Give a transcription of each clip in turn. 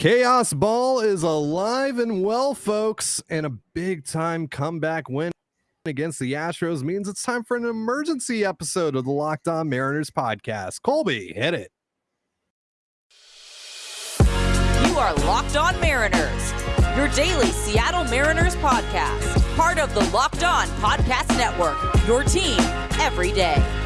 Chaos Ball is alive and well, folks, and a big time comeback win against the Astros means it's time for an emergency episode of the Locked On Mariners podcast. Colby, hit it. You are Locked On Mariners, your daily Seattle Mariners podcast, part of the Locked On Podcast Network, your team every day.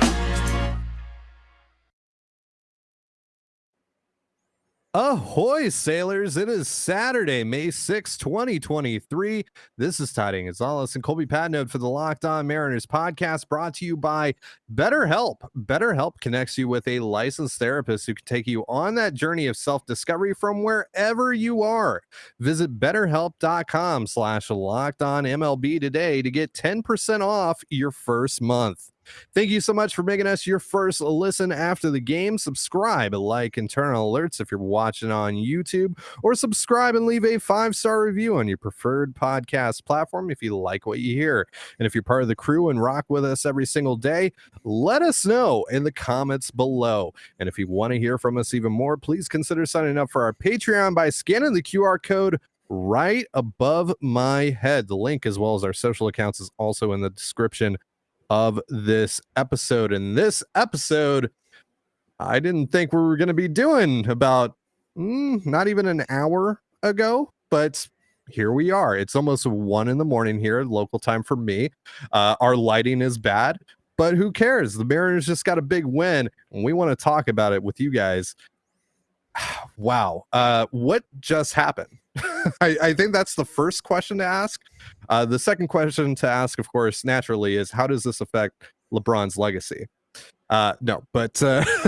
Ahoy, sailors! It is Saturday, May 6, 2023. This is Ty Gonzalez and Colby Patnode for the Locked On Mariners podcast brought to you by BetterHelp. BetterHelp connects you with a licensed therapist who can take you on that journey of self-discovery from wherever you are. Visit betterhelp.com slash locked on MLB today to get 10% off your first month. Thank you so much for making us your first listen after the game. Subscribe, like, and turn on alerts if you're watching on YouTube, or subscribe and leave a five star review on your preferred podcast platform if you like what you hear. And if you're part of the crew and rock with us every single day, let us know in the comments below. And if you want to hear from us even more, please consider signing up for our Patreon by scanning the QR code right above my head. The link, as well as our social accounts, is also in the description of this episode. And this episode, I didn't think we were going to be doing about mm, not even an hour ago, but here we are. It's almost one in the morning here, local time for me. Uh, our lighting is bad, but who cares? The Mariners just got a big win, and we want to talk about it with you guys. wow. Uh, what just happened? I, I, think that's the first question to ask. Uh, the second question to ask, of course, naturally, is how does this affect LeBron's legacy? Uh, no, but uh,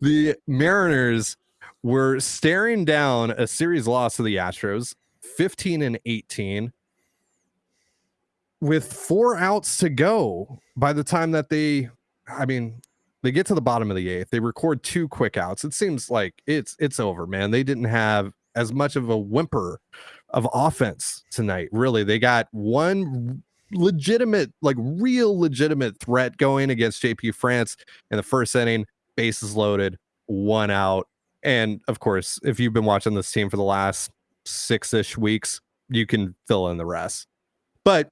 the Mariners were staring down a series loss to the Astros, 15 and 18, with four outs to go by the time that they, I mean, they get to the bottom of the eighth. They record two quick outs. It seems like it's it's over, man. They didn't have as much of a whimper of offense tonight. Really, they got one legitimate, like real legitimate threat going against JP France in the first inning, bases loaded, one out. And of course, if you've been watching this team for the last six ish weeks, you can fill in the rest. But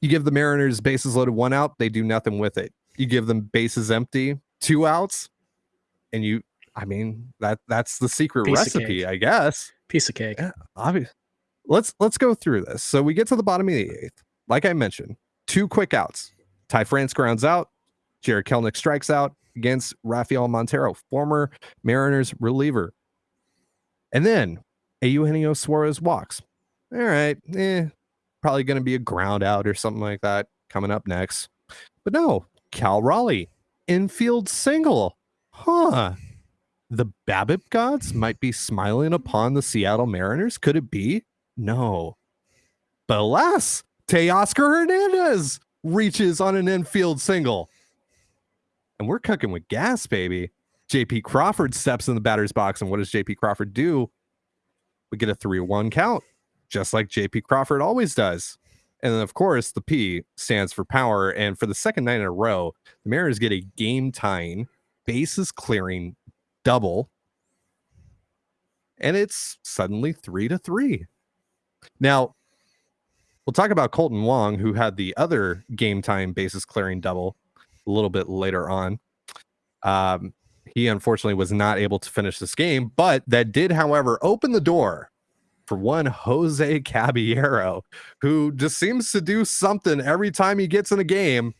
you give the Mariners bases loaded, one out, they do nothing with it. You give them bases empty, two outs, and you I mean, that that's the secret Piece recipe, I guess. Piece of cake. Yeah, obvious. Let's let's go through this. So we get to the bottom of the eighth. Like I mentioned, two quick outs. Ty France grounds out. Jarred Kelenic strikes out against Rafael Montero, former Mariners reliever. And then Eugenio Suarez walks. All right, eh, probably going to be a ground out or something like that coming up next. But no, Cal Raleigh, infield single. Huh the BABIP gods might be smiling upon the Seattle Mariners? Could it be? No. But alas, Teoscar Hernandez reaches on an infield single. And we're cooking with gas, baby. JP Crawford steps in the batter's box. And what does JP Crawford do? We get a 3 1 count, just like JP Crawford always does. And then, of course, the P stands for power. And for the second night in a row, the Mariners get a game tying, bases clearing double and it's suddenly three to three. Now, we'll talk about Kolten Wong, who had the other game time basis clearing double a little bit later on. Um, he unfortunately was not able to finish this game, but that did, however, open the door for one Jose Caballero, who just seems to do something every time he gets in a game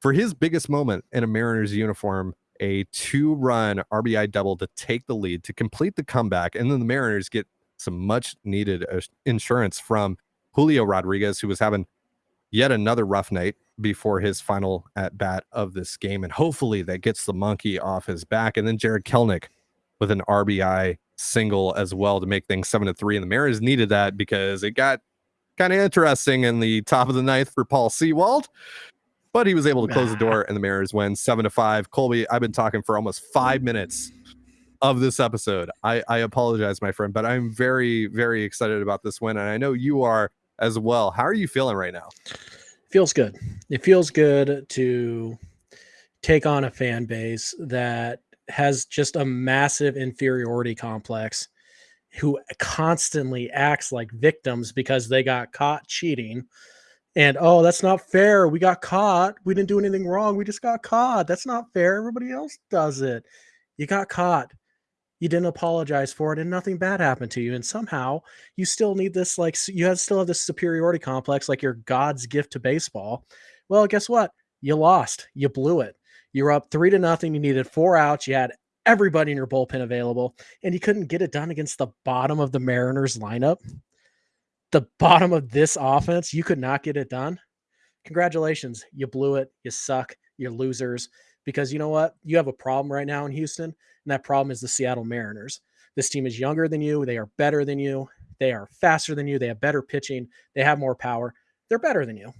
for his biggest moment in a Mariners uniform a two run RBI double to take the lead to complete the comeback. And then the Mariners get some much needed insurance from Julio Rodriguez, who was having yet another rough night before his final at bat of this game. And hopefully that gets the monkey off his back. And then Jarred Kelenic with an RBI single as well to make things seven to three. And the Mariners needed that because it got kind of interesting in the top of the ninth for Paul Sewald but he was able to close the door and the Mariners win seven to five. Colby, I've been talking for almost five minutes of this episode. I, I apologize, my friend, but I'm very, very excited about this win. And I know you are as well. How are you feeling right now? Feels good. It feels good to take on a fan base that has just a massive inferiority complex who constantly acts like victims because they got caught cheating. And oh, that's not fair. We got caught. We didn't do anything wrong. We just got caught. That's not fair. Everybody else does it. You got caught. You didn't apologize for it, and nothing bad happened to you. And somehow you still need this, like, you have still have this superiority complex, like you're God's gift to baseball. Well, guess what? You lost. You blew it. You were up three to nothing. You needed four outs. You had everybody in your bullpen available, and you couldn't get it done against the bottom of the Mariners lineup. The bottom of this offense, you could not get it done. Congratulations. You blew it. You suck. You're losers. Because you know what? You have a problem right now in Houston, and that problem is the Seattle Mariners. This team is younger than you. They are better than you. They are faster than you. They have better pitching. They have more power. They're better than you.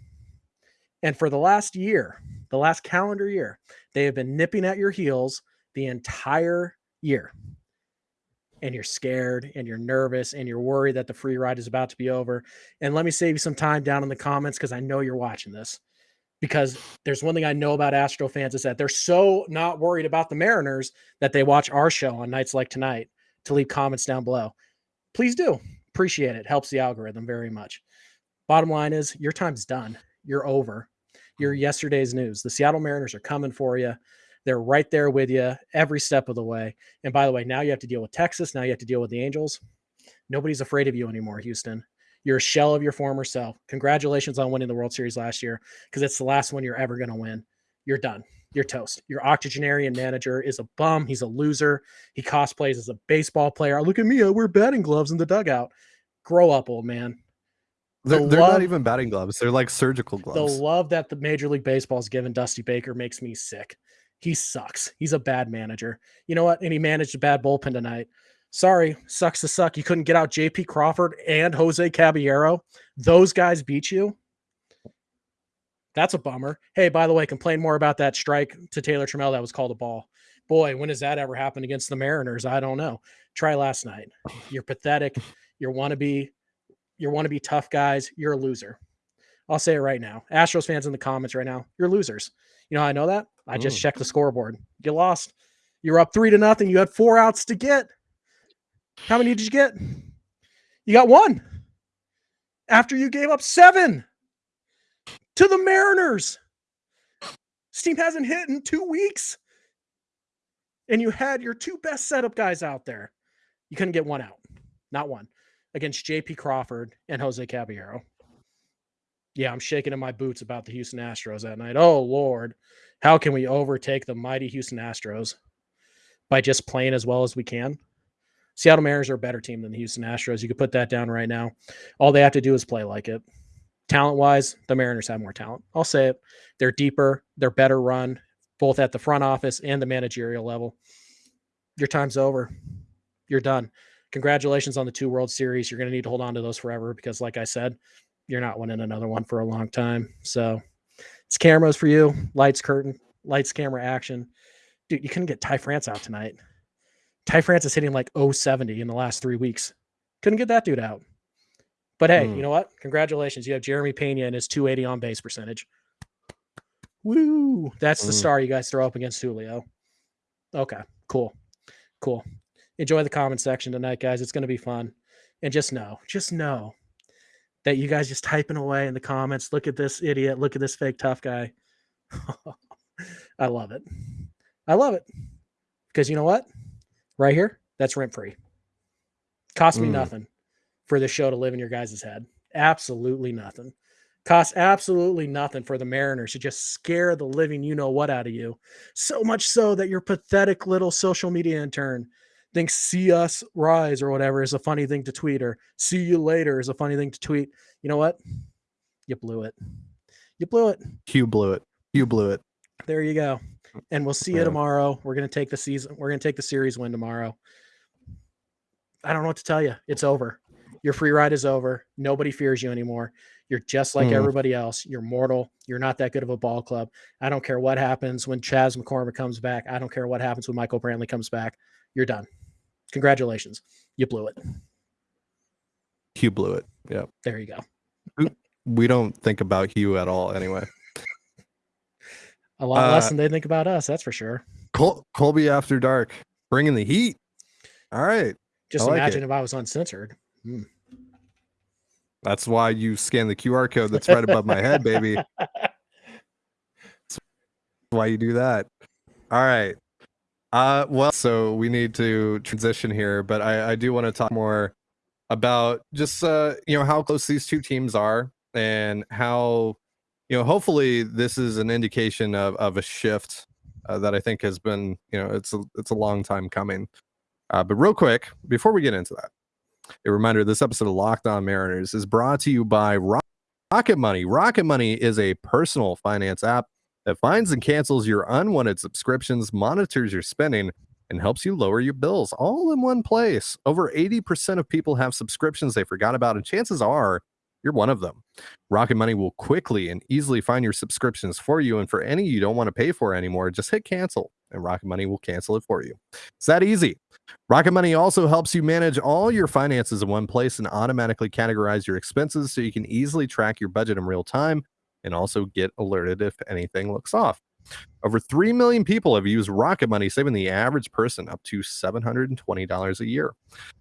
And for the last year, the last calendar year, they have been nipping at your heels the entire year. And you're scared and you're nervous and you're worried that the free ride is about to be over. And let me save you some time down in the comments because I know you're watching this. Because there's one thing I know about Astro fans is that they're so not worried about the Mariners that they watch our show on nights like tonight to leave comments down below. Please do. Appreciate it. Helps the algorithm very much. Bottom line is your time's done. You're over. You're yesterday's news. The Seattle Mariners are coming for you. They're right there with you every step of the way. And by the way, now you have to deal with Texas. Now you have to deal with the Angels. Nobody's afraid of you anymore, Houston. You're a shell of your former self. Congratulations on winning the World Series last year because it's the last one you're ever going to win. You're done. You're toast. Your octogenarian manager is a bum. He's a loser. He cosplays as a baseball player. Look at me. I wear batting gloves in the dugout. Grow up, old man. The they're, they're love, not even batting gloves. They're like surgical gloves. The love that the Major League Baseball has given Dusty Baker makes me sick. He sucks. He's a bad manager. You know what? And he managed a bad bullpen tonight. Sorry, sucks to suck. You couldn't get out JP Crawford and Jose Caballero. Those guys beat you. That's a bummer. Hey, by the way, complain more about that strike to Taylor Trammell that was called a ball. Boy, when has that ever happened against the Mariners? I don't know. Try last night. You're pathetic. You're wannabe. You're be tough guys. You're a loser. I'll say it right now. Astros fans in the comments right now, you're losers. You know I know that? I just mm. checked the scoreboard. You lost. You're up three to nothing. You had four outs to get. How many did you get? You got one. After you gave up seven to the Mariners. Steam hasn't hit in two weeks. And you had your two best setup guys out there. You couldn't get one out. Not one. Against JP Crawford and Jose Caballero. Yeah, I'm shaking in my boots about the Houston Astros that night. Oh, Lord. How can we overtake the mighty Houston Astros by just playing as well as we can? Seattle Mariners are a better team than the Houston Astros. You could put that down right now. All they have to do is play like it. Talent wise, the Mariners have more talent. I'll say it. They're deeper, they're better run, both at the front office and the managerial level. Your time's over. You're done. Congratulations on the two World Series. You're going to need to hold on to those forever because, like I said, you're not winning another one for a long time. So it's cameras for you, lights, curtain, lights, camera, action. Dude, you couldn't get Ty France out tonight. Ty France is hitting like 070 in the last three weeks. Couldn't get that dude out. But hey, mm. you know what? Congratulations. You have Jeremy Pena and his 280 on base percentage. Woo. That's mm. the star you guys throw up against Julio. Okay, cool. Cool. Enjoy the comment section tonight, guys. It's going to be fun. And just know, just know that you guys just typing away in the comments. Look at this idiot. Look at this fake tough guy. I love it. I love it. Because you know what? Right here, that's rent free. Cost me mm. nothing for this show to live in your guys' head. Absolutely nothing. Costs absolutely nothing for the Mariners to just scare the living you know what out of you. So much so that your pathetic little social media intern thinks see us rise or whatever is a funny thing to tweet or see you later is a funny thing to tweet. You know what? You blew it. You blew it. You blew it. You blew it. There you go. And we'll see you tomorrow. We're going to take the season. We're going to take the series win tomorrow. I don't know what to tell you. It's over. Your free ride is over. Nobody fears you anymore. You're just like mm. everybody else. You're mortal. You're not that good of a ball club. I don't care what happens when Chas McCormick comes back. I don't care what happens when Michael Brantley comes back. You're done. Congratulations. You blew it. You blew it. Yeah. There you go. We don't think about you at all anyway. A lot uh, less than they think about us, that's for sure. Col- Colby After Dark, bringing the heat. All right. Just like imagine it. if I was uncensored. Hmm. That's why you scan the QR code that's right above my head, baby. why you do that. All right. Uh well, so we need to transition here, but I, I do want to talk more about just uh you know how close these two teams are and how you know hopefully this is an indication of of a shift uh, that I think has been you know it's a it's a long time coming. Uh, but real quick before we get into that, a reminder: this episode of Locked On Mariners is brought to you by Rocket Money. Rocket Money is a personal finance app that finds and cancels your unwanted subscriptions, monitors your spending, and helps you lower your bills all in one place. Over 80% of people have subscriptions they forgot about, and chances are you're one of them. Rocket Money will quickly and easily find your subscriptions for you. And for any you don't want to pay for anymore, just hit cancel and Rocket Money will cancel it for you. It's that easy. Rocket Money also helps you manage all your finances in one place and automatically categorize your expenses so you can easily track your budget in real time and also get alerted if anything looks off. Over 3 million people have used Rocket Money, saving the average person up to $720 a year.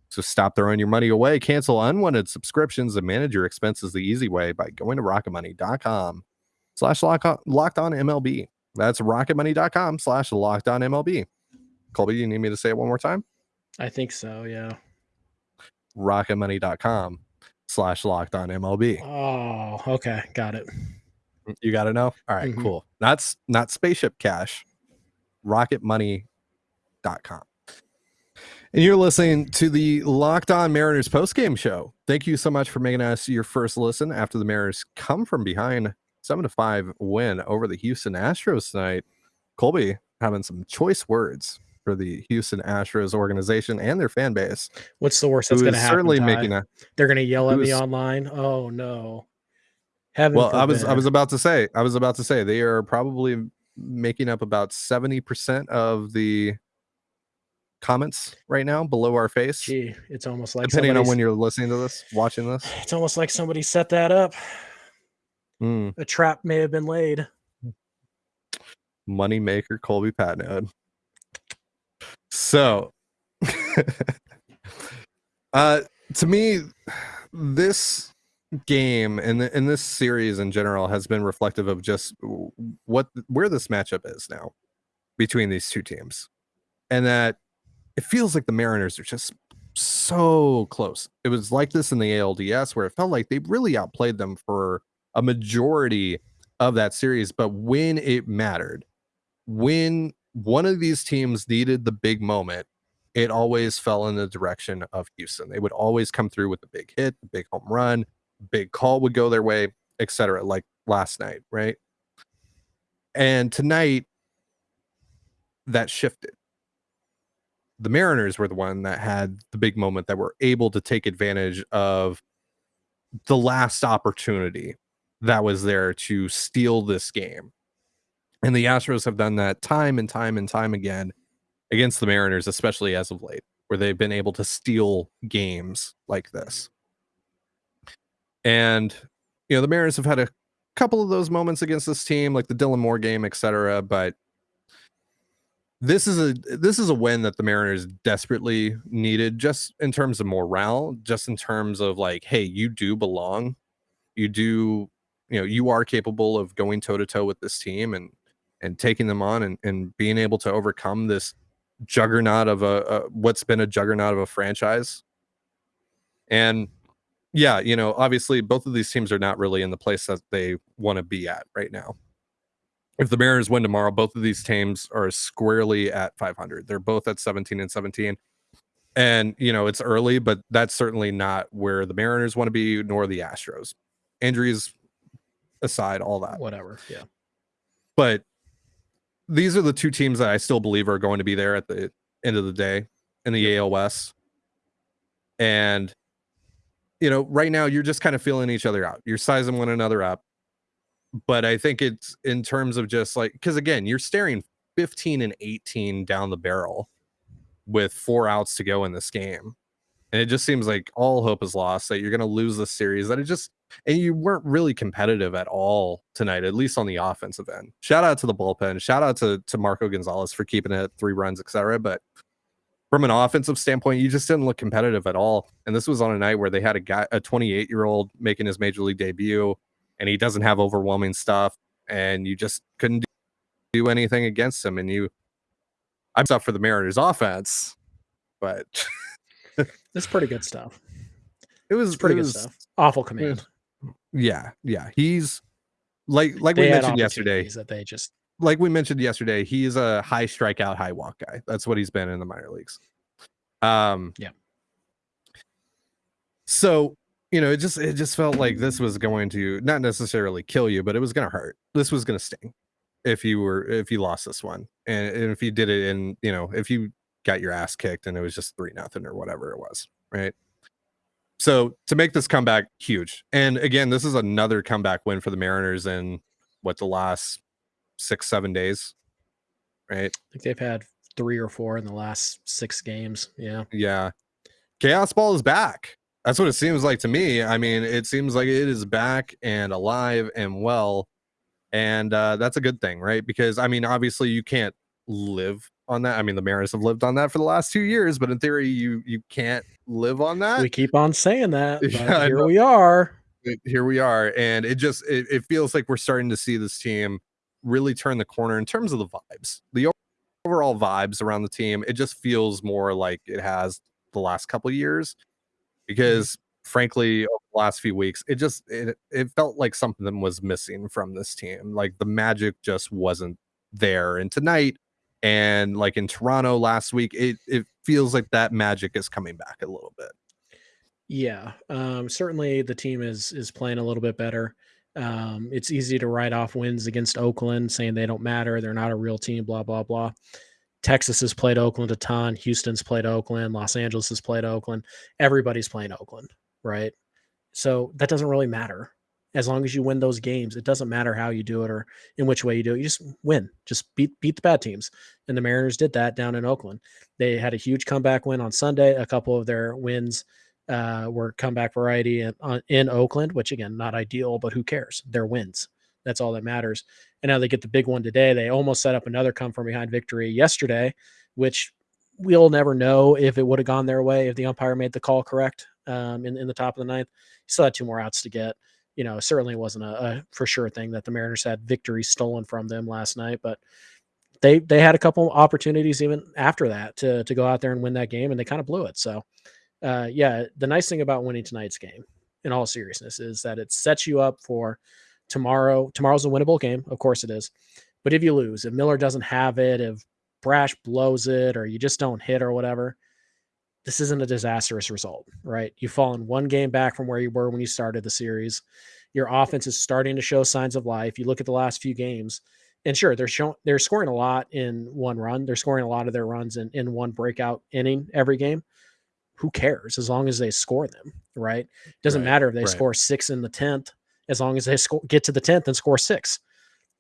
So stop throwing your money away, cancel unwanted subscriptions, and manage your expenses the easy way by going to rocketmoney.com slash locked on MLB. That's rocketmoney.com slash locked on MLB. Colby, do you need me to say it one more time? I think so, yeah. Rocketmoney.com slash locked on MLB. Oh, okay. Got it. You got to know? All right, Mhm. cool. That's not spaceship cash, rocketmoney.com. And you're listening to the Locked On Mariners postgame show. Thank you so much for making us your first listen after the Mariners come from behind seven to five win over the Houston Astros tonight. Colby having some choice words for the Houston Astros organization and their fan base. What's the worst that's going to happen? certainly Ty? making a They're going to yell at me online. Oh no. Heaven well. I was I was about to say I was about to say they are probably making up about seventy percent of the comments right now below our face. Gee, it's almost like depending on when you're listening to this, watching this. It's almost like somebody set that up. Mm, A trap may have been laid. money maker Colby Patnode. So, uh, to me, this game and and this series in general has been reflective of just what where this matchup is now between these two teams, and that it feels like the Mariners are just so close. It was like this in the ALDS where it felt like they really outplayed them for a majority of that series, but when it mattered, when one of these teams needed the big moment, it always fell in the direction of Houston. They would always come through with the big hit, the big home run, big call would go their way, etc. Like last night, right? And tonight, that shifted. The Mariners were the one that had the big moment that were able to take advantage of the last opportunity that was there to steal this game. And the Astros have done that time and time and time again against the Mariners, especially as of late, where they've been able to steal games like this. And, you know, the Mariners have had a couple of those moments against this team, like the Dylan Moore game, etc. But this is a this is a win that the Mariners desperately needed, just in terms of morale, just in terms of like, hey, you do belong, you do, you know, you are capable of going toe to toe with this team and and taking them on and, and being able to overcome this juggernaut of a, a what's been a juggernaut of a franchise. And yeah, you know, obviously both of these teams are not really in the place that they want to be at right now. If the Mariners win tomorrow, both of these teams are squarely at 500. They're both at 17 and 17. And, you know, it's early, but that's certainly not where the Mariners want to be, nor the Astros. Injuries aside, all that. Whatever. Yeah. But these are the two teams that I still believe are going to be there at the end of the day in the AL West. And you know, right now you're just kind of feeling each other out. You're sizing one another up. But I think it's in terms of just like because again, you're staring 15 and 18 down the barrel with four outs to go in this game. And it just seems like all hope is lost that you're going to lose this series. That it just and you weren't really competitive at all tonight, at least on the offensive end. Shout out to the bullpen. Shout out to to Marco Gonzales for keeping it three runs, etc. But from an offensive standpoint, you just didn't look competitive at all. And this was on a night where they had a guy, a 28 year old, making his major league debut, and he doesn't have overwhelming stuff, and you just couldn't do anything against him. And you, I'm stuff for the Mariners offense, but it's pretty good stuff. It was It's pretty it good was- stuff. Awful command. Yeah, yeah. He's like like They we mentioned yesterday. that they just Like we mentioned yesterday, he's a high strikeout, high walk guy. That's what he's been in the minor leagues. Um Yeah. So, you know, it just it just felt like this was going to not necessarily kill you, but it was gonna hurt. This was gonna sting if you were if you lost this one. And, and if you did it in, you know, if you got your ass kicked and it was just three nothing or whatever it was, right? So to make this comeback huge, and again, this is another comeback win for the Mariners in what the last six seven days, right? I think they've had three or four in the last six games. Yeah. Yeah, chaos ball is back. That's what it seems like to me. I mean, it seems like it is back and alive and well, and uh, that's a good thing, right? Because I mean, obviously, you can't live on that. I mean, the Mariners have lived on that for the last two years, but in theory, you you can't live on that. We keep on saying that. But Yeah, here we are. here we are and it just it, it feels like we're starting to see this team really turn the corner in terms of the vibes. The overall vibes around the team it just feels more like it has the last couple of years because frankly over the last few weeks it just it, it felt like something was missing from this team. Like the magic just wasn't there. And tonight and like in toronto last week it it feels like that magic is coming back a little bit. Yeah, um, certainly the team is is playing a little bit better. Um, it's easy to write off wins against Oakland, saying they don't matter, they're not a real team, blah blah blah. Texas has played Oakland a ton. Houston's played Oakland. Los Angeles has played Oakland. Everybody's playing Oakland, right? So that doesn't really matter. As long as you win those games, it doesn't matter how you do it or in which way you do it. You just win. Just beat beat the bad teams. And the Mariners did that down in Oakland. They had a huge comeback win on Sunday. A couple of their wins uh, were comeback variety in, on, in Oakland, which again, not ideal, but who cares? They're wins. That's all that matters. And now they get the big one today. They almost set up another come from behind victory yesterday, which we'll never know if it would have gone their way if the umpire made the call correct um, in, in the top of the ninth. He still had two more outs to get. You know, certainly wasn't a, a for sure thing that the Mariners had victory stolen from them last night, but they they had a couple opportunities even after that to to go out there and win that game, and they kind of blew it. So, uh, yeah, the nice thing about winning tonight's game, in all seriousness, is that it sets you up for tomorrow. Tomorrow's a winnable game, of course it is. But if you lose, if Miller doesn't have it, if Brash blows it, or you just don't hit or whatever, this isn't a disastrous result, right? You've fallen one game back from where you were when you started the series. Your offense is starting to show signs of life. You look at the last few games, and sure, they're showing they're scoring a lot in one run. They're scoring a lot of their runs in, in one breakout inning every game. Who cares as long as they score them, right? It Doesn't Right, matter if they right. score six in the tenth, as long as they score, get to the tenth and score six.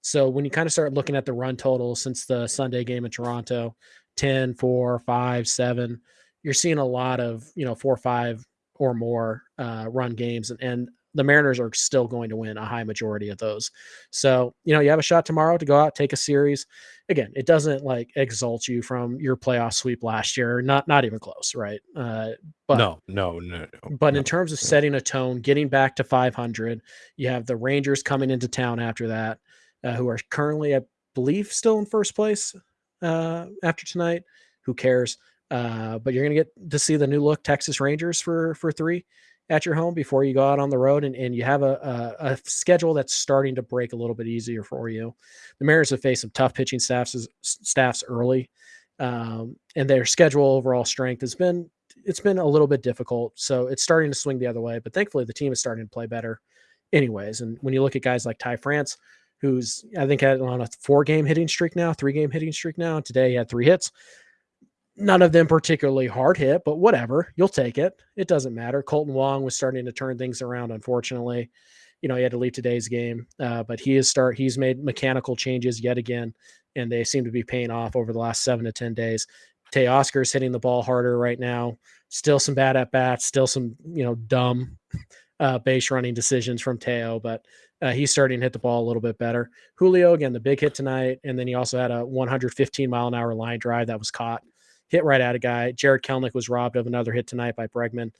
So when you kind of start looking at the run total since the Sunday game in Toronto, 10, 4, 5, 7, you're seeing a lot of, you know, four, five or more uh, run games. And, and the Mariners are still going to win a high majority of those. So, you know, you have a shot tomorrow to go out, take a series. Again, it doesn't like exalt you from your playoff sweep last year. Not not even close, right? Uh, but no no no no but no. in terms of no. setting a tone, getting back to 500, you have the Rangers coming into town after that, uh, who are currently, I believe, still in first place uh, after tonight. Who cares? Uh, but you're going to get to see the new look Texas Rangers for for three at your home before you go out on the road, and, and you have a, a, a schedule that's starting to break a little bit easier for you. The Mariners have faced some tough pitching staffs staffs early, um, and their schedule overall strength has been it's been a little bit difficult. So it's starting to swing the other way, but thankfully the team is starting to play better anyways. And when you look at guys like Ty France, who's I think had on a four game hitting streak now, three game hitting streak now. Today he had three hits. None of them particularly hard hit, but whatever. You'll take it. It doesn't matter. Kolten Wong was starting to turn things around, unfortunately. You know, he had to leave today's game, uh, but he is start he's made mechanical changes yet again, and they seem to be paying off over the last seven to ten days. Teoscar's hitting the ball harder right now. Still some bad at bats, still some, you know, dumb uh, base running decisions from Teo, but uh, he's starting to hit the ball a little bit better. Julio, again, the big hit tonight. And then he also had a 115 mile an hour line drive that was caught hit right at a guy. Jarred Kelenic was robbed of another hit tonight by Bregman.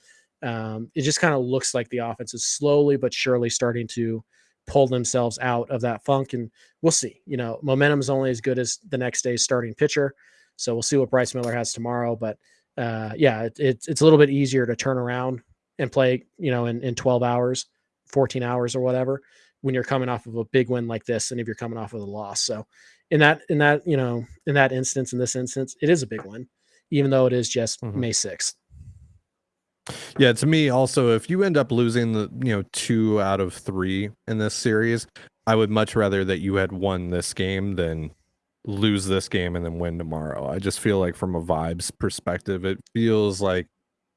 Um, it just kind of looks like the offense is slowly but surely starting to pull themselves out of that funk. And we'll see. You know, momentum is only as good as the next day's starting pitcher. So we'll see what Bryce Miller has tomorrow. But uh, yeah, it, it's it's a little bit easier to turn around and play, you know, in, in 12 hours, 14 hours or whatever, when you're coming off of a big win like this, and if you're coming off of a loss. So in that, in that, you know, in that instance, in this instance, it is a big win, even though it is just mm-hmm. May 6th. Yeah, to me also, if you end up losing the you know two out of three in this series, I would much rather that you had won this game than lose this game and then win tomorrow. I just feel like from a vibes perspective, it feels like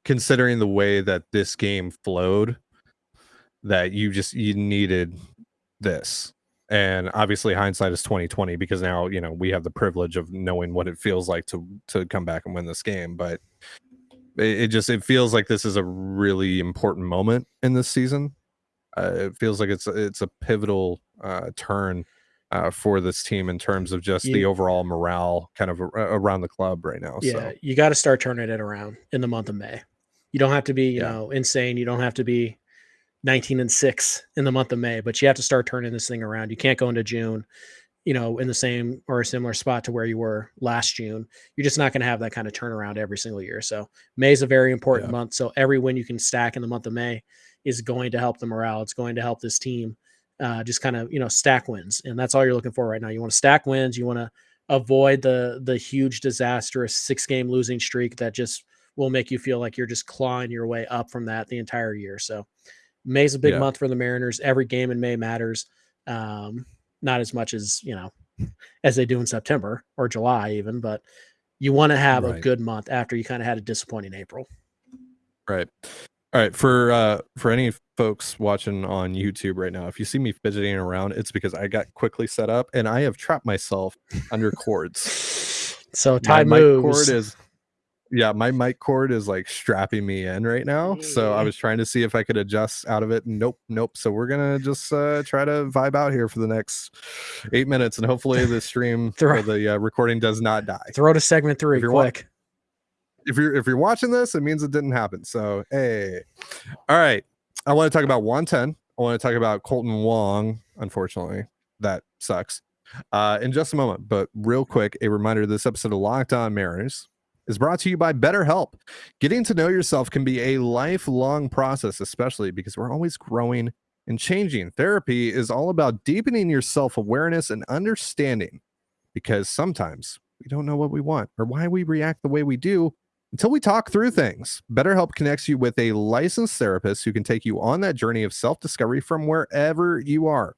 considering the way that this game flowed, that you just you needed this. And obviously hindsight is 2020 because now, you know, we have the privilege of knowing what it feels like to to come back and win this game. But it, it just it feels like this is a really important moment in this season. Uh, it feels like it's it's a pivotal uh, turn uh, for this team in terms of just the overall morale kind of around the club right now. Yeah, so. you got to start turning it around in the month of May. You don't have to be, you yeah. know, insane. You don't have to be 19 and 6 in the month of May, but you have to start turning this thing around. You can't go into June, you know, in the same or a similar spot to where you were last June. You're just not going to have that kind of turnaround every single year. So May is a very important yeah. month. So every win you can stack in the month of May is going to help the morale. It's going to help this team uh, just kind of, you know, stack wins. And that's all you're looking for right now. You want to stack wins. You want to avoid the the huge disastrous six game losing streak that just will make you feel like you're just clawing your way up from that the entire year. So May's a big yeah. month for the Mariners. Every game in May matters. Um, not as much as, you know, as they do in September or July even, but you want to have right. a good month after you kind of had a disappointing April. Right. All right, for uh for any folks watching on YouTube right now, if you see me fidgeting around, it's because I got quickly set up and I have trapped myself under cords. So Ty moves. cord is yeah, my mic cord is like strapping me in right now. So I was trying to see if I could adjust out of it. Nope, nope. So we're gonna just uh, try to vibe out here for the next eight minutes, and hopefully the stream throw, or the uh, recording does not die. Throw to segment three, if you're quick. if you're if you're watching this, it means it didn't happen. So hey, all right. I want to talk about Juan Then. I want to talk about Kolten Wong. Unfortunately, that sucks. Uh, in just a moment, but real quick, a reminder: this episode of Locked On Mariners is brought to you by BetterHelp. Getting to know yourself can be a lifelong process, especially because we're always growing and changing. Therapy is all about deepening your self awareness and understanding because sometimes we don't know what we want or why we react the way we do until we talk through things. BetterHelp connects you with a licensed therapist who can take you on that journey of self discovery from wherever you are.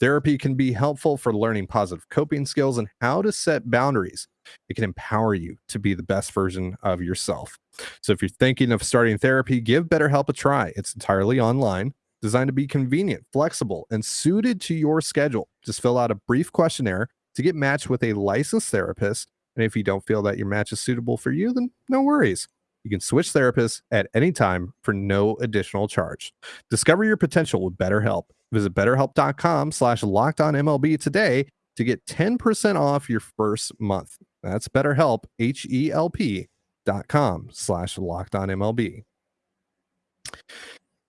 Therapy can be helpful for learning positive coping skills and how to set boundaries it can empower you to be the best version of yourself. So if you're thinking of starting therapy, give BetterHelp a try. It's entirely online, designed to be convenient, flexible, and suited to your schedule. Just fill out a brief questionnaire to get matched with a licensed therapist. And if you don't feel that your match is suitable for you, then no worries. You can switch therapists at any time for no additional charge. Discover your potential with BetterHelp. Visit betterhelp.com slash locked on MLB today to get 10% off your first month. That's BetterHelp, H-E-L-P dot com slash locked on MLB.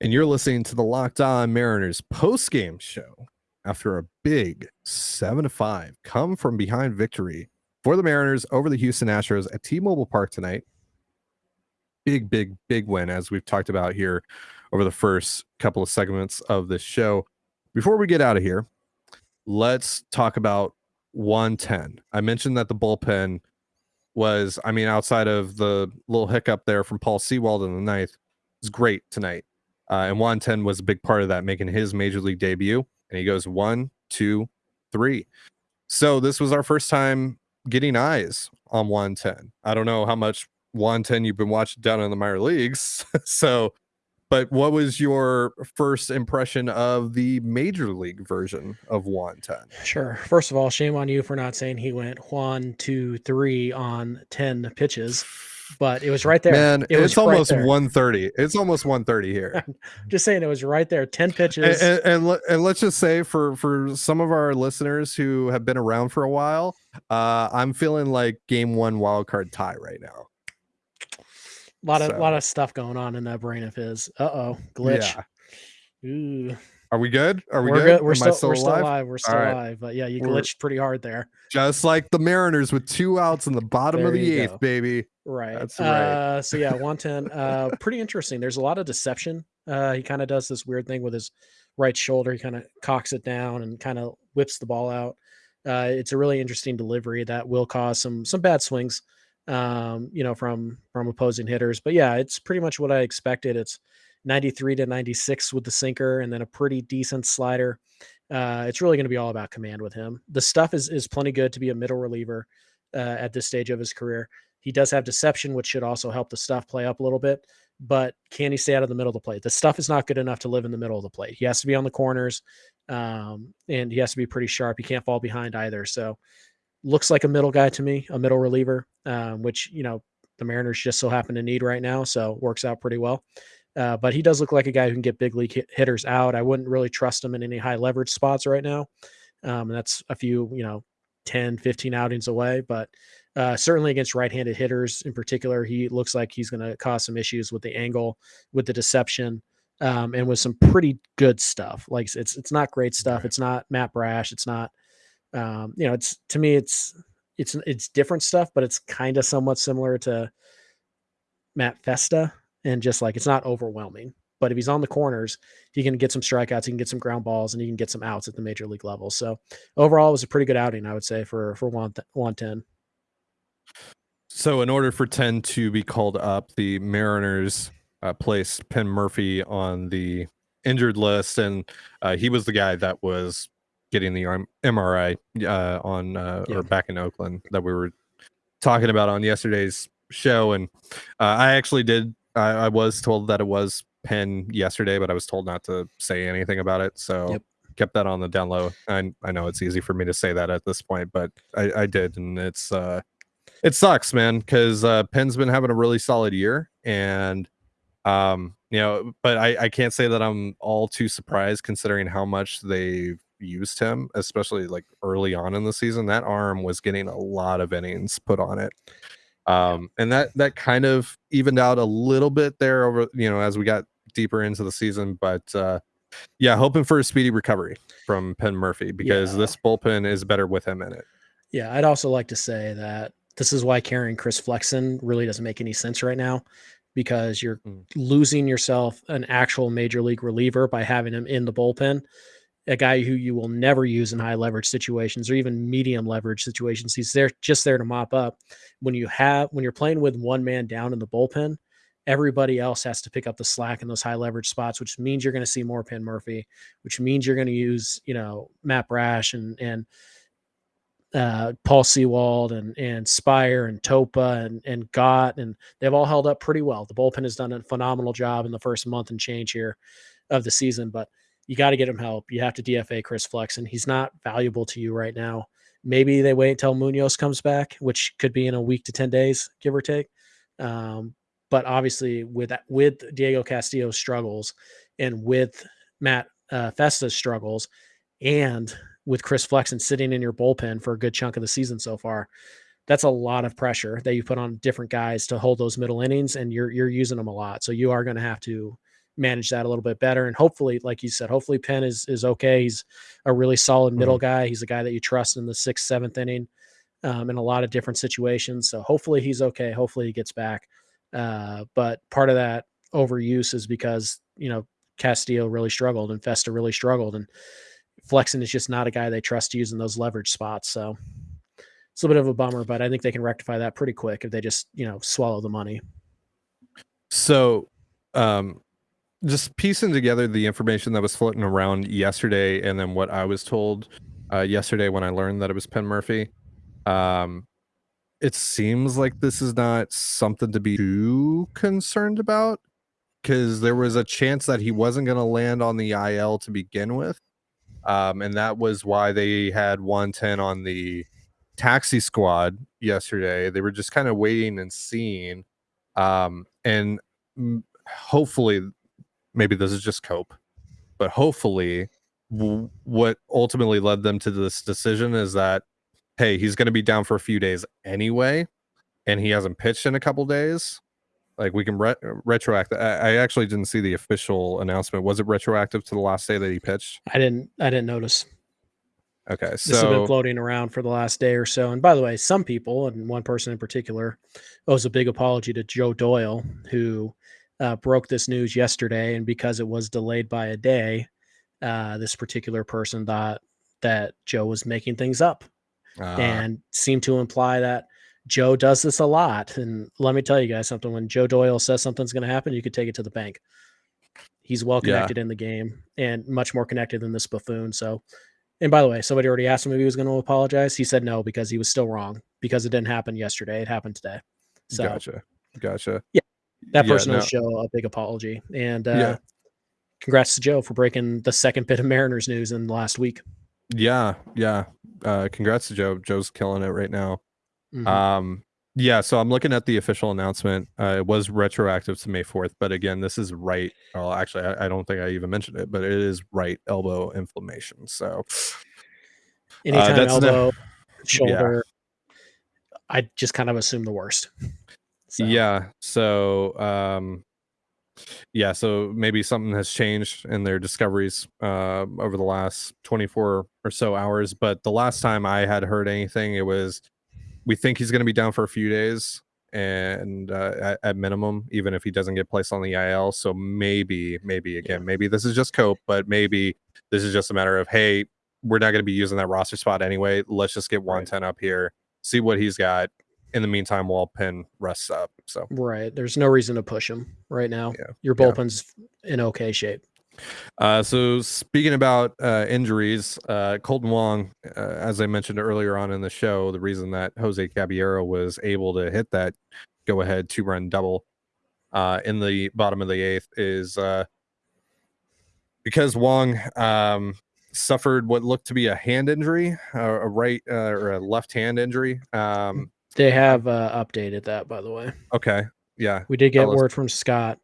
And you're listening to the Locked On Mariners post-game show after a big seven to five come from behind victory for the Mariners over the Houston Astros at T-Mobile Park tonight. Big, big, big win, as we've talked about here over the first couple of segments of this show. Before we get out of here, let's talk about Juan Then. I mentioned that the bullpen was, I mean, outside of the little hiccup there from Paul Sewald in the ninth, was great tonight. Uh, and Juan Then was a big part of that, making his major league debut. And he goes one, two, three. So this was our first time getting eyes on Juan Then. I don't know how much Juan Then you've been watching down in the minor leagues. so but what was your first impression of the major league version of Juan Then? Sure. First of all, shame on you for not saying he went one, two, three on 10 pitches. But it was right there. Man, it was it's almost right there. 130. It's almost 130 here. Just saying, it was right there. Ten pitches. and, and, and, and let's just say for for some of our listeners who have been around for a while, uh, I'm feeling like game one wild card tie right now. A lot of So- lot of stuff going on in that brain of his. Uh oh, glitch. Yeah. Ooh. Are we good? Are we We're good? We're Am I still, we're still alive? alive. We're still right. alive. But yeah, you We're- glitched pretty hard there. Just like the Mariners with two outs in the bottom of the eighth, go. baby. Right. That's right. Uh, so yeah, Juan Then. Uh, pretty interesting. There's a lot of deception. Uh, he kind of does this weird thing with his right shoulder. He kind of cocks it down and kind of whips the ball out. Uh, it's a really interesting delivery that will cause some some bad swings, um, you know, from from opposing hitters. But yeah, it's pretty much what I expected. It's 93 to 96 with the sinker, and then a pretty decent slider. Uh, it's really going to be all about command with him. The stuff is is plenty good to be a middle reliever uh, at this stage of his career. He does have deception, which should also help the stuff play up a little bit. But can he stay out of the middle of the plate? The stuff is not good enough to live in the middle of the plate. He has to be on the corners, um, and he has to be pretty sharp. He can't fall behind either. So, looks like a middle guy to me, a middle reliever, um, which you know the Mariners just so happen to need right now. So works out pretty well. Uh, but he does look like a guy who can get big league hit- hitters out. I wouldn't really trust him in any high leverage spots right now. Um, and that's a few, you know, 10, 15 outings away. But uh, certainly against right handed hitters in particular, he looks like he's going to cause some issues with the angle, with the deception, um, and with some pretty good stuff. Like it's it's not great stuff. Right. It's not Matt Brash. It's not, um, you know, it's to me, it's it's it's different stuff, but it's kind of somewhat similar to Matt Festa, and just like it's not overwhelming. But if he's on the corners, he can get some strikeouts, he can get some ground balls, and he can get some outs at the major league level. So overall, it was a pretty good outing, I would say, for for one Juan Then. So, in order for Then to be called up, the Mariners uh, placed Penn Murphy on the injured list, and uh, he was the guy that was getting the MRI uh, on uh, Yeah. or back in Oakland that we were talking about on yesterday's show. And uh, I actually did, I, I was told that it was Penn yesterday, but I was told not to say anything about it. So, Yep. kept that on the down low. I, I know it's easy for me to say that at this point, but I, I did, and it's, uh, it sucks, man, because uh, Penn's been having a really solid year, and um, you know, but I, I can't say that I'm all too surprised considering how much they've used him, especially like early on in the season. That arm was getting a lot of innings put on it. Um, and that that kind of evened out a little bit there over, you know, as we got deeper into the season. But uh yeah, hoping for a speedy recovery from Penn Murphy because Yeah. this bullpen is better with him in it. Yeah, I'd also like to say that this is why carrying Chris Flexen really doesn't make any sense right now because you're Mm. losing yourself an actual major league reliever by having him in the bullpen. A guy who you will never use in high leverage situations or even medium leverage situations. He's there just there to mop up. When you have when you're playing with one man down in the bullpen, everybody else has to pick up the slack in those high leverage spots, which means you're going to see more Penn Murphy, which means you're going to use, you know, Matt Brash and and uh, Paul Sewald and and Speier and Topa and and Gott and they've all held up pretty well. The bullpen has done a phenomenal job in the first month and change here of the season, but you got to get him help. You have to DFA Chris Flexen. He's not valuable to you right now. Maybe they wait until Munoz comes back, which could be in a week to ten days, give or take. Um, but obviously, with with Diego Castillo's struggles and with Matt uh, Festa's struggles, and with Chris Flexen sitting in your bullpen for a good chunk of the season so far, that's a lot of pressure that you put on different guys to hold those middle innings, and you're you're using them a lot. So you are going to have to manage that a little bit better. And hopefully, like you said, hopefully Penn is is okay. He's a really solid middle guy. He's a guy that you trust in the sixth, seventh inning, um, in a lot of different situations. So hopefully he's okay. Hopefully he gets back. Uh, but part of that overuse is because you know Castillo really struggled and Festa really struggled, and Flexen is just not a guy they trust to use in those leverage spots. So it's a little bit of a bummer, but I think they can rectify that pretty quick if they just you know swallow the money. So, um, just piecing together the information that was floating around yesterday, and then what I was told uh, yesterday when I learned that it was Penn Murphy. Um, it seems like this is not something to be too concerned about because there was a chance that he wasn't going to land on the IL to begin with. Um, and that was why they had Juan Then on the taxi squad yesterday. They were just kind of waiting and seeing Um, and hopefully, maybe this is just cope, but hopefully, w- what ultimately led them to this decision is that hey, he's going to be down for a few days anyway, and he hasn't pitched in a couple days. Like we can re- retroact. I, I actually didn't see the official announcement. Was it retroactive to the last day that he pitched? I didn't. I didn't notice. Okay, This has been floating around for the last day or so. And by the way, some people, and one person in particular, owes a big apology to Joe Doyle, who uh, broke this news yesterday. And because it was delayed by a day, uh, this particular person thought that Joe was making things up uh, and seemed to imply that Joe does this a lot. And let me tell you guys something when Joe Doyle says something's going to happen, you could take it to the bank. He's well Yeah. connected in the game and much more connected than this buffoon. So, and by the way, somebody already asked him if he was going to apologize. He said no because he was still wrong because it didn't happen yesterday. It happened today. So gotcha, gotcha. Yeah, that Yeah, person no. owes Joe a big apology. And uh, Yeah. congrats to Joe for breaking the second bit of Mariners news in the last week. Yeah, yeah. Uh, congrats to Joe. Joe's killing it right now. Mhm. Um, yeah, so I'm looking at the official announcement. Uh, it was retroactive to May 4th, but again, this is right. Well, actually, I, I don't think I even mentioned it, but it is right elbow inflammation. So, Anytime that's ne- elbow, shoulder, I just kind of assume the worst. So, yeah. So, um, yeah, so maybe something has changed in their discoveries uh, over the last 24 or so hours. But the last time I had heard anything, it was we think he's going to be down for a few days and uh, at, at minimum, even if he doesn't get placed on the IL. So maybe, maybe again, maybe this is just cope, but maybe this is just a matter of hey, we're not going to be using that roster spot anyway. Let's just get Juan Then up here, see what he's got. In the meantime, while Penn rests up. So Right. There's no reason to push him right now. Yeah, Your yeah. bullpen's in okay shape. Uh, so speaking about uh, injuries, uh, Kolten Wong, uh, as I mentioned earlier on in the show, the reason that Jose Caballero was able to hit that go-ahead two-run double uh, in the bottom of the eighth is uh, because Wong um, suffered what looked to be a hand injury, a right uh, or a left hand injury. Um, They have uh, updated that, by the way. okay, yeah, We did get word from Scott.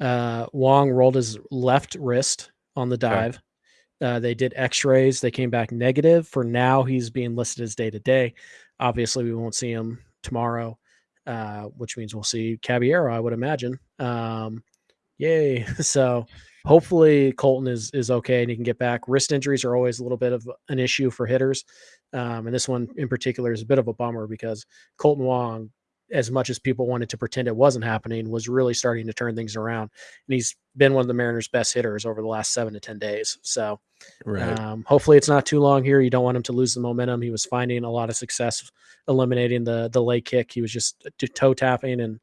Uh, Wong rolled his left wrist on the dive. Uh, they did x rays. They came back negative. For now, he's being listed as day to day. Obviously, we won't see him tomorrow, uh, which means we'll see Caballero, I would imagine. Um, yay. So hopefully Kolten is is okay and he can get back. Wrist injuries are always a little bit of an issue for hitters. Um, and this one in particular is a bit of a bummer because Kolten Wong, as much as people wanted to pretend it wasn't happening, was really starting to turn things around. And he's been one of the Mariners' best hitters over the last seven to 10 days. So right, um, hopefully it's not too long here. You don't want him to lose the momentum. He was finding a lot of success eliminating the the leg kick. He was just toe tapping and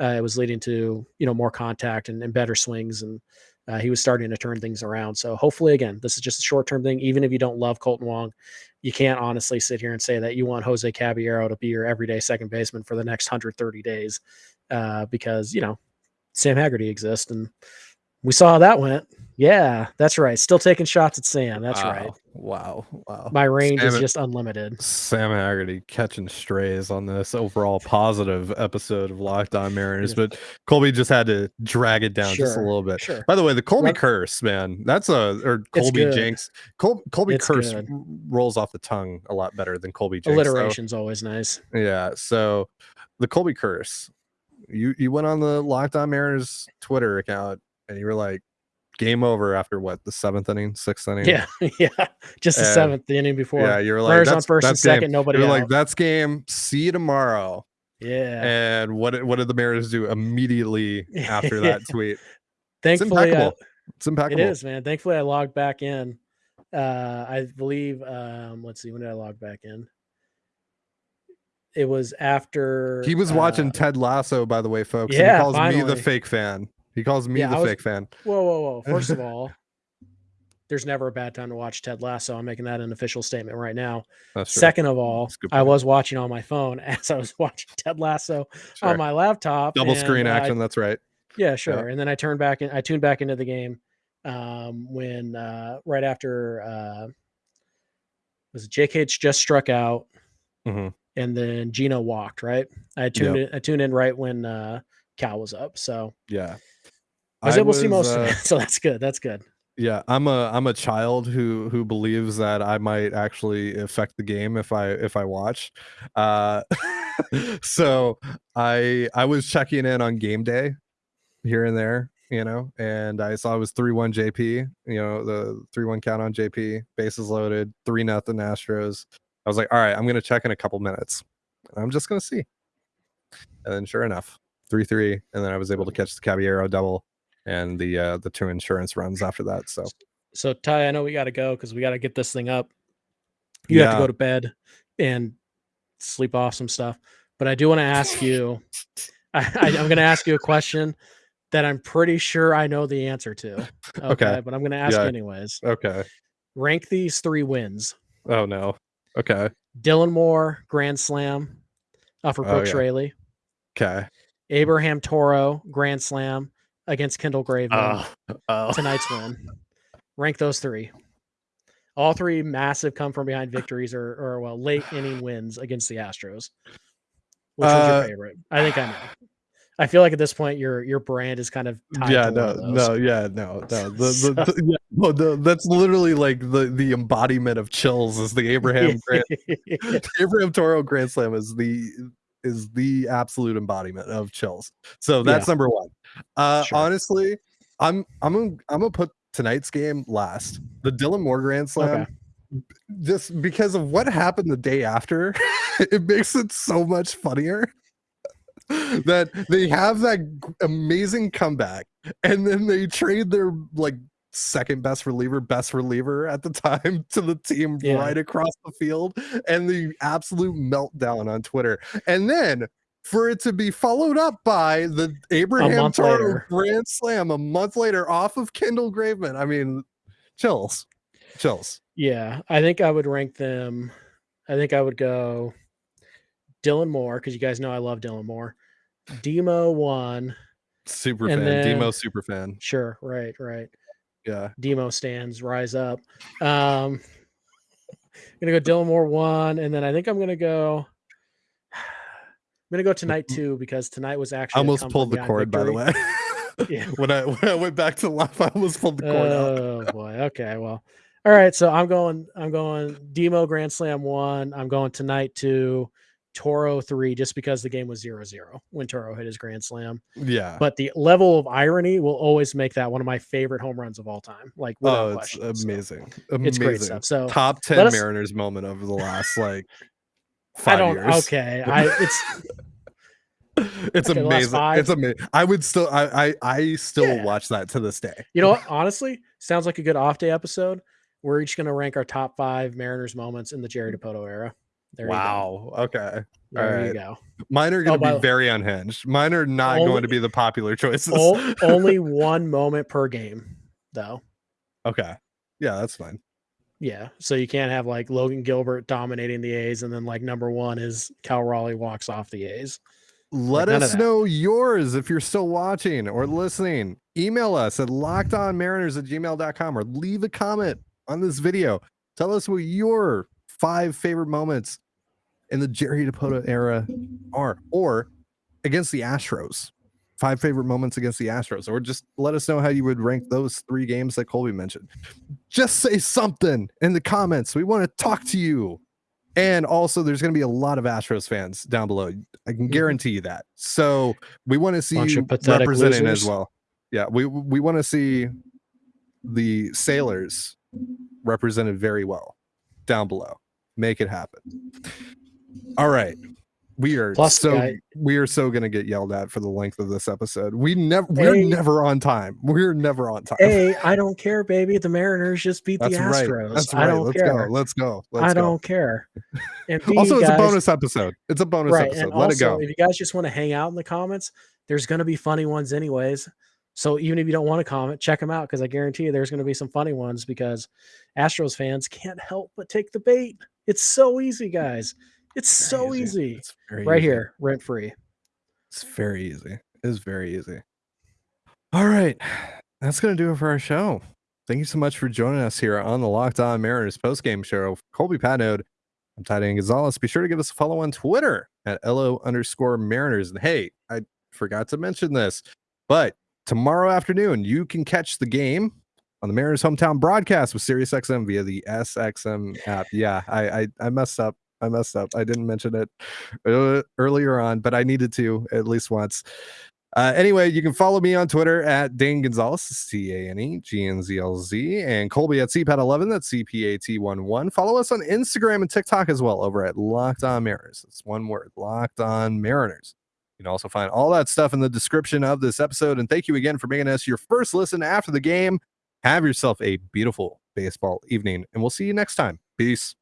uh, it was leading to you know more contact and, and better swings and uh, he was starting to turn things around. So hopefully again, this is just a short term thing. Even if you don't love Kolten Wong, you can't honestly sit here and say that you want Jose Caballero to be your everyday second baseman for the next 130 days uh, because you know Sam Haggerty exists and we saw how that went. Yeah, that's right. Still taking shots at Sam. That's right. Wow, wow. My range is just unlimited. Sam Haggerty catching strays on this overall positive episode of Locked On Mariners, Yeah. but Colby just had to drag it down just a little bit. Sure. By the way, the Colby Well- curse, man, that's a or Colby. Jinx. Col- Colby It's curse good. rolls off the tongue a lot better than Colby Jinx. so- Alliteration's always nice. yeah, so the Colby curse. You you went on the Locked On Mariners Twitter account and you were like, game over after what the seventh inning, sixth inning. Yeah, yeah. Just the And- seventh, the inning before. yeah. You're like Runners on that's, first and that's game. second, nobody You're like that's game. See you tomorrow. yeah. And what what did the Mariners do immediately after that tweet? It's Thankfully, I- impeccable. It's it impeccable. is, man. Thankfully, I logged back in. Uh, I believe. Um, let's see. When did I log back in? It was after He was watching uh, Ted Lasso, by the way, folks. and he calls me the fake fan. He calls me Yeah, the was- fake fan. Whoa, whoa, whoa! First of all, there's never a bad time to watch Ted Lasso. I'm making that an official statement right now. Second of all, That's a good I was watching on my phone as I was watching Ted Lasso Sure. on my laptop. Double screen uh, I- action. That's right. Yeah, sure. And then I turned back and I tuned back into the game um, when uh, right after uh, was it Jake H just struck out, Mhm. and then Geno walked. Right. I tuned in. I tuned in right when uh, Cal was up. So Yeah. I was able to see most uh, of it. So that's good. That's good. Yeah, I'm a I'm a child who who believes that I might actually affect the game if I if I watch. Uh so I I was checking in on game day here and there, you know, and I saw it was 3-1 JP, you know, the 3-1 count on JP, bases loaded, 3 nothing Astros. I was like, "All right, I'm going to check in a couple minutes. I'm just going to see." And then sure enough, 3-3 and then I was able to catch the Caballero double and the uh the two insurance runs after that. So So Ty, I know we got to go because we got to get this thing up. You have to go to bed and sleep off some stuff. But I do want to ask you. I, I, I'm going to ask you a question that I'm pretty sure I know the answer to. Okay, Okay. but I'm going to ask Yeah. anyways. okay. Rank these three wins: Oh no. Okay. Dylan Moore grand slam uh, for Oh, Brooks yeah. Raley, Okay. Abraham Toro grand slam against Kendall Graveman. Oh. oh. tonight's win. Rank those three. All three massive come from behind victories or, or well, late inning wins against the Astros. Which was Uh, your favorite? I think I know. I feel like at this point your your brand is kind of tied Yeah, to one no, of those. no, yeah, no, no. The, So- the, the- yeah, no, the, that's literally like the the embodiment of chills is the Abraham Grand, Abraham Toro Grand Slam is the is the absolute embodiment of chills. So that's number one. Uh Sure. honestly, I'm I'm gonna I'm gonna put tonight's game last. The Dylan Moore Grand Slam. Okay. Just because of what happened the day after, it makes it so much funnier. that they have that amazing comeback and then they trade their like second best reliever, best reliever at the time to the team Yeah. right across the field and the absolute meltdown on Twitter. And then for it to be followed up by the Abraham Toro. Grand Slam a month later off of Kendall Graveman. I mean, chills. Chills. Yeah, I think I would rank them. I think I would go Dylan Moore because you guys know I love Dylan Moore. Demo one, Super fan. then- Demo super fan. sure, right, right. Yeah. Demo stands rise up. Um, I'm gonna go Dylan Moore one, and then I think I'm gonna go. I'm gonna go tonight too because tonight was actually a almost pulled the cord, by the way. Yeah. when I when I went back to life, I almost pulled the cord out. Oh boy. Okay. Well. All right. So I'm going. I'm going. Demo Grand Slam one. I'm going tonight to Toro three, just because the game was zero zero when Toro hit his Grand Slam. Yeah. But the level of irony will always make that one of my favorite home runs of all time. Like without oh, it's question. So amazing. Amazing. it's great stuff. So Top ten us- Mariners moment of the last like I don't. years. Okay. I it's It's Okay, amazing. It's amazing. I would still I I, I still Yeah. watch that to this day. You know what? Honestly, sounds like a good off day episode. We're each going to rank our top five Mariners moments in the Jerry mm-hmm. Dipoto era. There wow. Okay. There Alright. you go. Mine are going to oh, the- be very unhinged. Mine are not Only- going to be the popular choices. Only one moment per game, though. okay. Yeah, that's fine. Yeah. So you can't have like Logan Gilbert dominating the A's and then like number one is Cal Raleigh walks off the A's. Let of us know yours if you're still watching or listening. Email us at lockedonmariners at gmail.com or leave a comment on this video. Tell us what your five favorite moments in the Jerry Dipoto era are, or against the Astros. Five favorite moments against the Astros, or just let us know how you would rank those three games that Colby mentioned. Just say something in the comments. We want to talk to you. And also, there's going to be a lot of Astros fans down below. I can Mhm. guarantee you that. So we want to see Bunch you representing as well. Yeah, we we want to see the sailors represented very well down below. Make it happen. All right. We are Plus, so guy- we are so gonna get yelled at for the length of this episode. We never we're never on time. We're never on time. Hey, I don't care, baby. The Mariners just beat That's the right. Astros. That's I don't Let's care. go. Let's go. Let's I go. don't care. And B, also, it's guys, a bonus episode. It's a bonus right. episode. Let also, it go. if you guys just want to hang out in the comments, there's going to be funny ones anyways. So even if you don't want to comment, check them out because I guarantee you there's going to be some funny ones because Astros fans can't help but take the bait. It's so easy, guys. It's so Very easy. It's very Right easy. here, rent free. It's very easy. It is very easy. All right. That's going to do it for our show. Thank you so much for joining us here on the Locked On Mariners postgame show. Colby Patnode, I'm Tidy Gonzalez. Be sure to give us a follow on Twitter at LO underscore Mariners. And hey, I forgot to mention this. But tomorrow afternoon, you can catch the game on the Mariners hometown broadcast with SiriusXM via the SXM app. Yeah, I I, I messed up. I messed up. I didn't mention it uh, earlier on, but I needed to at least once. Uh, anyway, you can follow me on Twitter at Dane Gonzalez, C A N E G N Z L Z, and Colby at CPAT11, that's C P A T 1 1. Follow us on Instagram and TikTok as well over at Locked On Mariners. It's one word, Locked On Mariners. You can also find all that stuff in the description of this episode. And thank you again for making us your first listen after the game. Have yourself a beautiful baseball evening, and we'll see you next time. Peace.